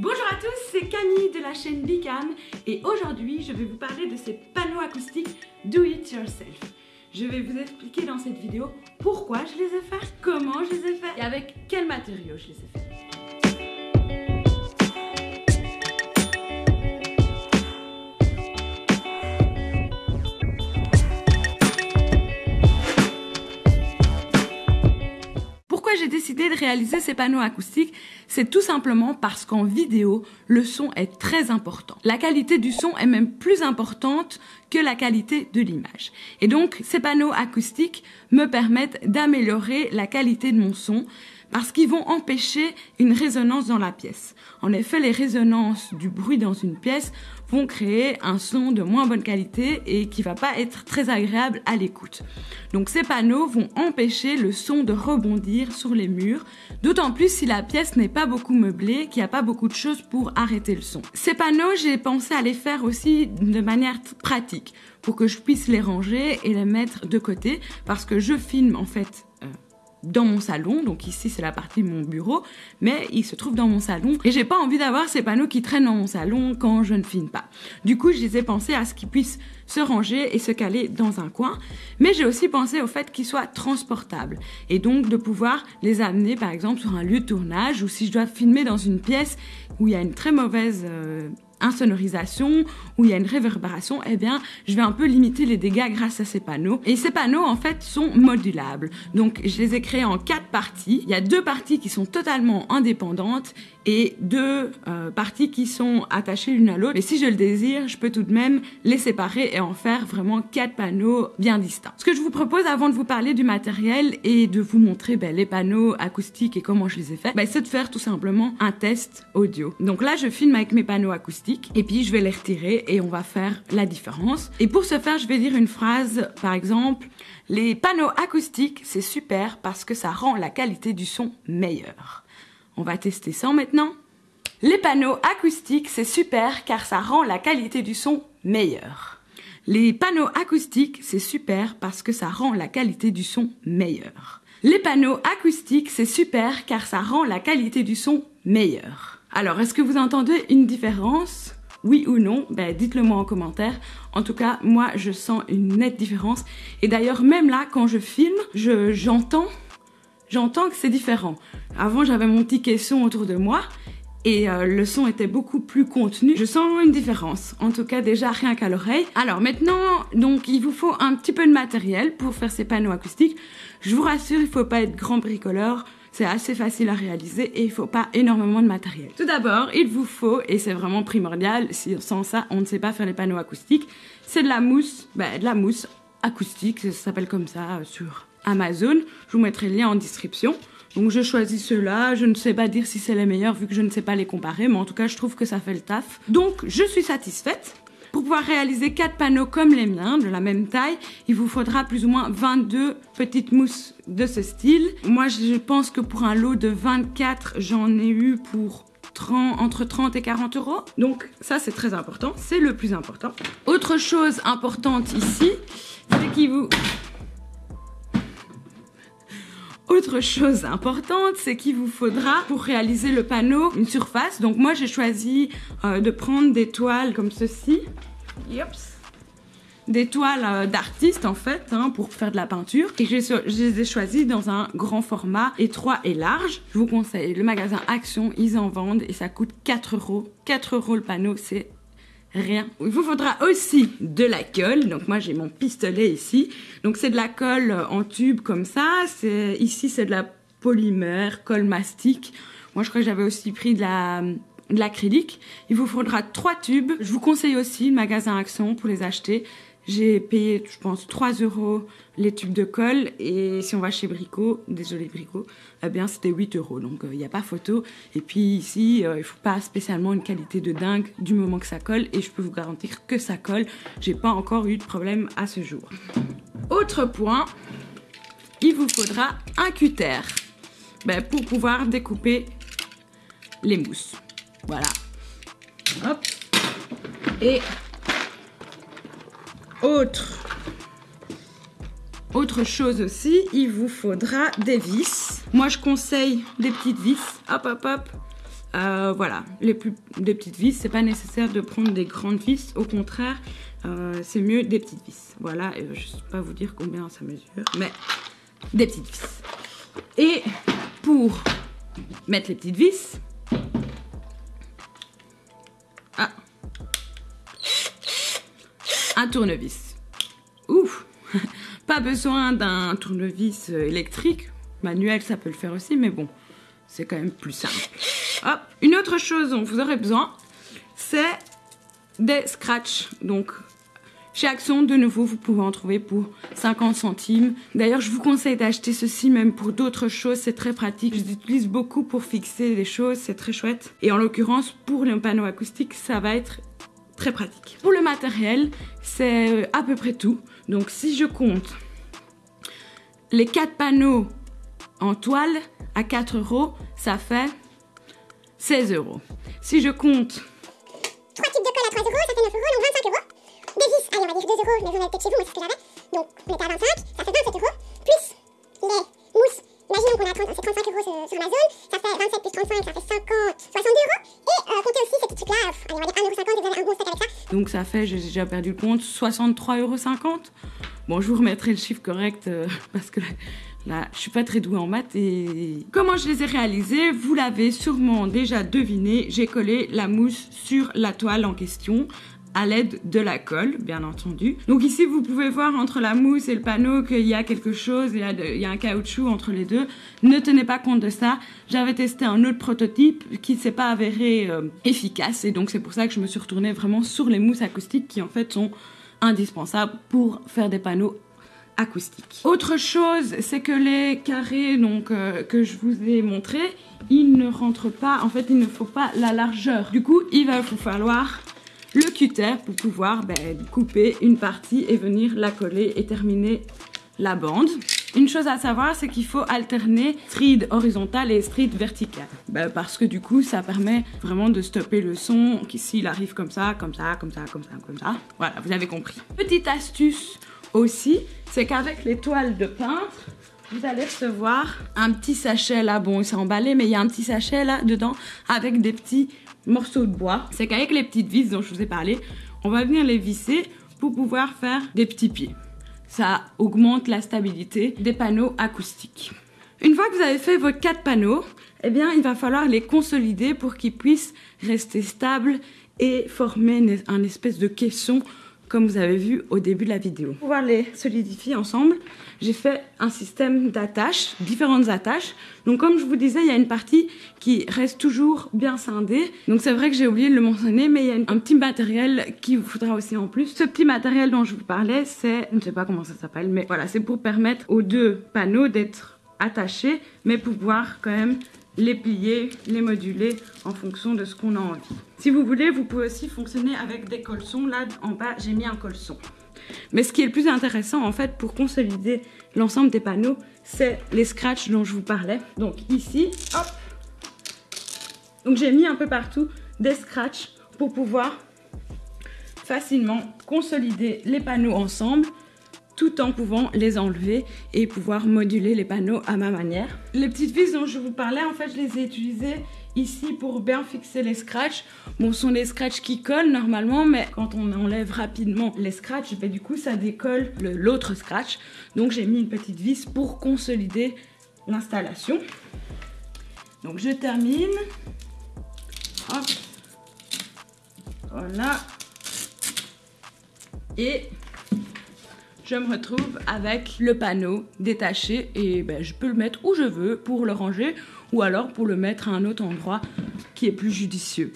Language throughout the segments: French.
Bonjour à tous, c'est Camille de la chaîne Bicam et aujourd'hui je vais vous parler de ces panneaux acoustiques Do It Yourself. Je vais vous expliquer dans cette vidéo pourquoi je les ai faits, comment je les ai faits et avec quels matériaux je les ai faits. De réaliser ces panneaux acoustiques, c'est tout simplement parce qu'en vidéo, le son est très important. La qualité du son est même plus importante que la qualité de l'image. Et donc, ces panneaux acoustiques me permettent d'améliorer la qualité de mon son parce qu'ils vont empêcher une résonance dans la pièce. En effet, les résonances du bruit dans une pièce vont créer un son de moins bonne qualité et qui va pas être très agréable à l'écoute. Donc ces panneaux vont empêcher le son de rebondir sur les murs, d'autant plus si la pièce n'est pas beaucoup meublée, qu'il n'y a pas beaucoup de choses pour arrêter le son. Ces panneaux, j'ai pensé à les faire aussi de manière pratique pour que je puisse les ranger et les mettre de côté parce que je filme en fait dans mon salon, donc ici c'est la partie de mon bureau, mais il se trouve dans mon salon et j'ai pas envie d'avoir ces panneaux qui traînent dans mon salon quand je ne filme pas. Du coup, je les ai pensés à ce qu'ils puissent se ranger et se caler dans un coin, mais j'ai aussi pensé au fait qu'ils soient transportables et donc de pouvoir les amener par exemple sur un lieu de tournage ou si je dois filmer dans une pièce où il y a une très mauvaise euh, insonorisation, où il y a une réverbération, eh bien, je vais un peu limiter les dégâts grâce à ces panneaux. Et ces panneaux, en fait, sont modulables. Donc, je les ai créés en quatre parties. Il y a deux parties qui sont totalement indépendantes et deux euh, parties qui sont attachées l'une à l'autre. Mais si je le désire, je peux tout de même les séparer et en faire vraiment quatre panneaux bien distincts. Ce que je vous propose avant de vous parler du matériel et de vous montrer ben, les panneaux acoustiques et comment je les ai faits, ben, c'est de faire tout simplement un test audio. Donc là, je filme avec mes panneaux acoustiques et puis je vais les retirer et on va faire la différence. Et pour ce faire, je vais dire une phrase, par exemple, les panneaux acoustiques, c'est super parce que ça rend la qualité du son meilleure. On va tester ça maintenant. Les panneaux acoustiques, c'est super car ça rend la qualité du son meilleure. Les panneaux acoustiques, c'est super parce que ça rend la qualité du son meilleure. Les panneaux acoustiques, c'est super car ça rend la qualité du son meilleure. Alors, est-ce que vous entendez une différence? Oui ou non, ben dites-le moi en commentaire. En tout cas, moi je sens une nette différence. Et d'ailleurs, même là, quand je filme, j'entends j'entends que c'est différent. Avant, j'avais mon petit caisson autour de moi et euh, le son était beaucoup plus contenu. Je sens une différence, en tout cas déjà rien qu'à l'oreille. Alors maintenant, donc il vous faut un petit peu de matériel pour faire ces panneaux acoustiques. Je vous rassure, il faut pas être grand bricoleur. C'est assez facile à réaliser et il faut pas énormément de matériel. Tout d'abord, il vous faut, et c'est vraiment primordial, sans ça on ne sait pas faire les panneaux acoustiques, c'est de la mousse, ben, de la mousse acoustique, ça s'appelle comme ça euh, sur Amazon. Je vous mettrai le lien en description. Donc je choisis ceux-là, je ne sais pas dire si c'est les meilleurs vu que je ne sais pas les comparer, mais en tout cas je trouve que ça fait le taf. Donc je suis satisfaite. Pour pouvoir réaliser 4 panneaux comme les miens, de la même taille, il vous faudra plus ou moins 22 petites mousses de ce style. Moi je pense que pour un lot de 24, j'en ai eu pour 30, entre 30 et 40 euros. Donc ça c'est très important, c'est le plus important. Autre chose importante ici, c'est qu'il vous autre chose importante, c'est qu'il vous faudra, pour réaliser le panneau, une surface. Donc moi, j'ai choisi euh, de prendre des toiles comme ceci. Des toiles euh, d'artistes, en fait, hein, pour faire de la peinture. Et je les ai choisies dans un grand format, étroit et large. Je vous conseille le magasin Action, ils en vendent et ça coûte 4 euros. 4 euros le panneau, c'est rien. Il vous faudra aussi de la colle. Donc moi j'ai mon pistolet ici. Donc c'est de la colle en tube comme ça. C'est ici c'est de la polymère, colle mastic. Moi je crois que j'avais aussi pris de la de l'acrylique. Il vous faudra trois tubes. Je vous conseille aussi le magasin Action pour les acheter. J'ai payé, je pense, 3 euros les tubes de colle. Et si on va chez Brico, désolé Brico, eh bien c'était 8 euros. Donc il euh, n'y a pas photo. Et puis ici, euh, il ne faut pas spécialement une qualité de dingue du moment que ça colle. Et je peux vous garantir que ça colle. J'ai pas encore eu de problème à ce jour. Autre point, il vous faudra un cutter ben, pour pouvoir découper les mousses. Voilà. Hop. Et autre, autre chose aussi, il vous faudra des vis. Moi, je conseille des petites vis. Hop, hop, hop. Euh, voilà, les plus, des petites vis, c'est pas nécessaire de prendre des grandes vis, au contraire, euh, c'est mieux des petites vis. Voilà, je ne sais pas vous dire combien ça mesure, mais des petites vis. Et pour mettre les petites vis, un tournevis. Ouf, pas besoin d'un tournevis électrique, manuel ça peut le faire aussi, mais bon, c'est quand même plus simple. Hop. Une autre chose dont vous aurez besoin, c'est des scratchs. Donc, chez Action, de nouveau, vous pouvez en trouver pour 50 centimes. D'ailleurs, je vous conseille d'acheter ceci même pour d'autres choses. C'est très pratique. Je l'utilise beaucoup pour fixer les choses. C'est très chouette. Et en l'occurrence, pour le panneau acoustique, ça va être très pratique. Pour le matériel, c'est euh, à peu près tout. Donc, si je compte les quatre panneaux en toile à 4 euros, ça fait 16 euros. Si je compte 3 tubes de colle à 3 euros, ça fait 9 euros, donc 25 euros. Des vis, allez, on va dire 2 euros, mais vous en avez peut-être chez vous, moi c'est ce que j'avais. Donc on était à 25, ça fait 27 euros. Plus les mousses, imaginons qu'on a 30, c'est 35 euros sur, sur Amazon, Ça fait, j'ai déjà perdu le compte, 63,50 euros. Bon, je vous remettrai le chiffre correct euh, parce que Là, je suis pas très douée en maths et comment je les ai réalisés, vous l'avez sûrement déjà deviné, j'ai collé la mousse sur la toile en question à l'aide de la colle, bien entendu. Donc ici, vous pouvez voir entre la mousse et le panneau qu'il y a quelque chose, il y a, un caoutchouc entre les deux. Ne tenez pas compte de ça. J'avais testé un autre prototype qui ne s'est pas avéré euh, efficace et donc c'est pour ça que je me suis retournée vraiment sur les mousses acoustiques qui en fait sont indispensables pour faire des panneaux acoustique. Autre chose, c'est que les carrés donc, euh, que je vous ai montré, ils ne rentrent pas, en fait il ne faut pas la largeur. Du coup, il va vous falloir le cutter pour pouvoir ben, couper une partie et venir la coller et terminer la bande. Une chose à savoir, c'est qu'il faut alterner stride horizontale et stride verticale. Ben, parce que du coup, ça permet vraiment de stopper le son s'il arrive comme ça, comme ça, comme ça, comme ça, comme ça. Voilà, vous avez compris. Petite astuce aussi, c'est qu'avec les toiles de peintre, vous allez recevoir un petit sachet là, bon, c'est emballé, mais il y a un petit sachet là dedans avec des petits morceaux de bois. C'est qu'avec les petites vis dont je vous ai parlé, on va venir les visser pour pouvoir faire des petits pieds. Ça augmente la stabilité des panneaux acoustiques. Une fois que vous avez fait vos quatre panneaux, eh bien, il va falloir les consolider pour qu'ils puissent rester stables et former un espèce de caisson comme vous avez vu au début de la vidéo. Pour pouvoir les solidifier ensemble, j'ai fait un système d'attaches, différentes attaches. Donc comme je vous disais, il y a une partie qui reste toujours bien scindée. Donc c'est vrai que j'ai oublié de le mentionner, mais il y a un petit matériel qui vous faudra aussi en plus. Ce petit matériel dont je vous parlais, c'est, je ne sais pas comment ça s'appelle, mais voilà, c'est pour permettre aux deux panneaux d'être attachés, mais pouvoir quand même les plier, les moduler en fonction de ce qu'on a envie. Si vous voulez, vous pouvez aussi fonctionner avec des colsons. Là, en bas, j'ai mis un colson. Mais ce qui est le plus intéressant, en fait, pour consolider l'ensemble des panneaux, c'est les scratchs dont je vous parlais. Donc ici, hop Donc j'ai mis un peu partout des scratchs pour pouvoir facilement consolider les panneaux ensemble tout en pouvant les enlever et pouvoir moduler les panneaux à ma manière. Les petites vis dont je vous parlais, en fait, je les ai utilisées ici pour bien fixer les scratchs. Bon, ce sont des scratchs qui collent normalement, mais quand on enlève rapidement les scratchs, ben, du coup, ça décolle l'autre scratch. Donc, j'ai mis une petite vis pour consolider l'installation. Donc, je termine. Hop. Voilà. Et je me retrouve avec le panneau détaché et ben, je peux le mettre où je veux pour le ranger ou alors pour le mettre à un autre endroit qui est plus judicieux.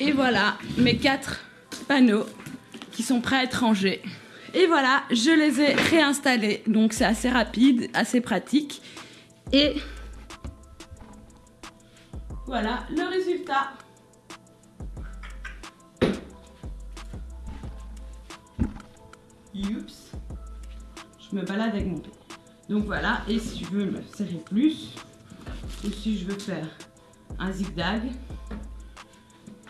Et voilà mes quatre panneaux qui sont prêts à être rangés. Et voilà, je les ai réinstallés. Donc c'est assez rapide, assez pratique. Et voilà le résultat. Je me balade avec mon pied. Donc voilà, et si je veux me serrer plus, ou si je veux faire un zigzag,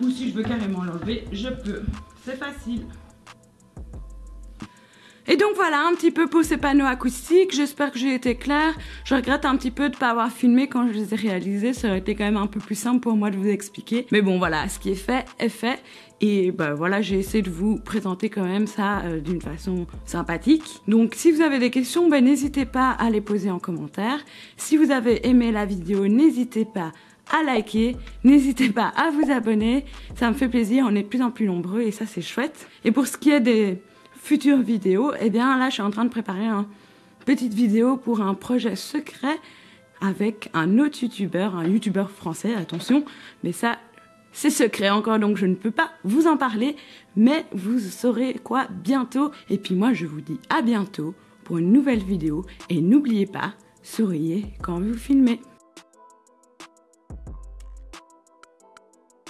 ou si je veux carrément l'enlever, je peux. C'est facile. Et donc voilà un petit peu pour ces panneaux acoustiques. J'espère que j'ai été claire. Je regrette un petit peu de pas avoir filmé quand je les ai réalisés. Ça aurait été quand même un peu plus simple pour moi de vous expliquer. Mais bon voilà, ce qui est fait est fait. Et ben voilà, j'ai essayé de vous présenter quand même ça euh, d'une façon sympathique. Donc si vous avez des questions, ben n'hésitez pas à les poser en commentaire. Si vous avez aimé la vidéo, n'hésitez pas à liker, n'hésitez pas à vous abonner, ça me fait plaisir, on est de plus en plus nombreux et ça c'est chouette. Et pour ce qui est des futures vidéos, eh bien là je suis en train de préparer une petite vidéo pour un projet secret avec un autre youtubeur, un youtubeur français, attention, mais ça c'est secret encore donc je ne peux pas vous en parler, mais vous saurez quoi bientôt. Et puis moi je vous dis à bientôt pour une nouvelle vidéo et n'oubliez pas, souriez quand vous filmez.